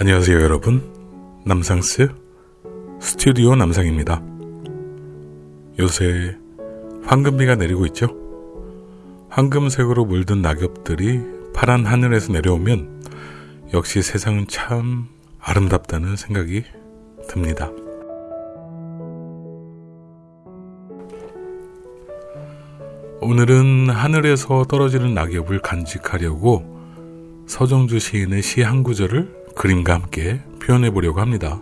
안녕하세요 여러분. 남상스 스튜디오 남상입니다. 요새 황금비가 내리고 있죠? 황금색으로 물든 낙엽들이 파란 하늘에서 내려오면 역시 세상은 참 아름답다는 생각이 듭니다. 오늘은 하늘에서 떨어지는 낙엽을 간직하려고 서정주 시인의 시 한 구절을 그림과 함께 표현해 보려고 합니다.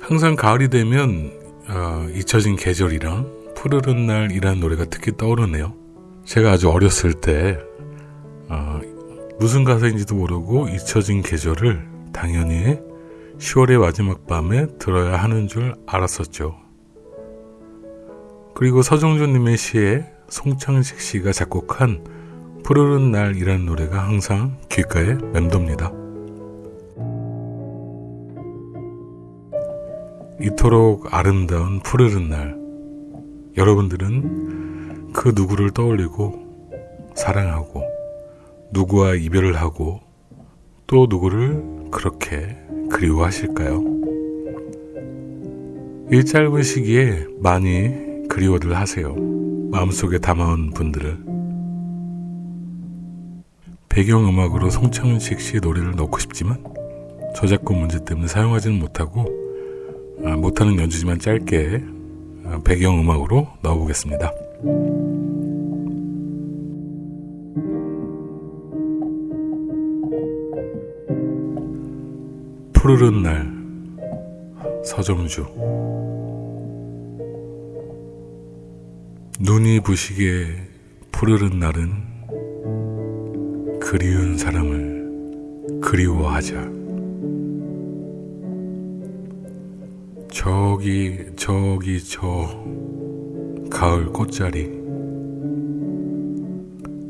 항상 가을이 되면 어, 잊혀진 계절이랑 푸르른 날이라는 노래가 특히 떠오르네요. 제가 아주 어렸을 때 어, 무슨 가사인지도 모르고 잊혀진 계절을 당연히 10월의 마지막 밤에 들어야 하는 줄 알았었죠. 그리고 서정주님의 시에 송창식 씨가 작곡한 푸르른 날이라는 노래가 항상 귓가에 맴돕니다. 이토록 아름다운 푸르른 날, 여러분들은 그 누구를 떠올리고 사랑하고 누구와 이별을 하고 또 누구를 그렇게 그리워하실까요? 이 짧은 시기에 많이 그리워들 하세요. 마음속에 담아온 분들을. 배경음악으로 송창식 씨의 노래를 넣고 싶지만 저작권 문제 때문에 사용하지는 못하고 아, 못하는 연주지만 짧게 아, 배경음악으로 넣어보겠습니다. 푸르른 날 서정주 눈이 부시게 푸르른 날은 그리운 사람을 그리워하자. 저기, 저기, 저, 가을 꽃자리.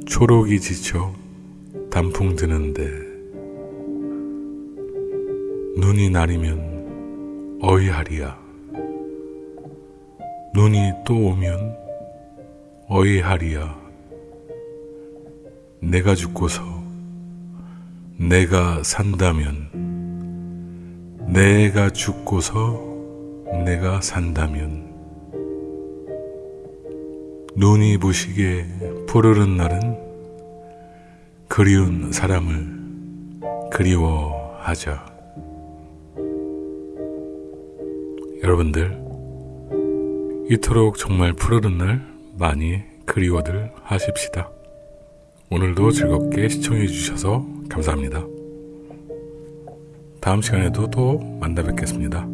초록이 지쳐 단풍 드는데, 눈이 나리면 어이하리야. 눈이 또 오면 어이하리야. 내가 죽고서 내가 산다면 내가 죽고서 내가 산다면 눈이 부시게 푸르른 날은 그리운 사람을 그리워하자. 여러분들, 이토록 정말 푸르른 날 많이 그리워들 하십시다. 오늘도 즐겁게 시청해 주셔서 감사합니다. 다음 시간에도 또 만나 뵙겠습니다.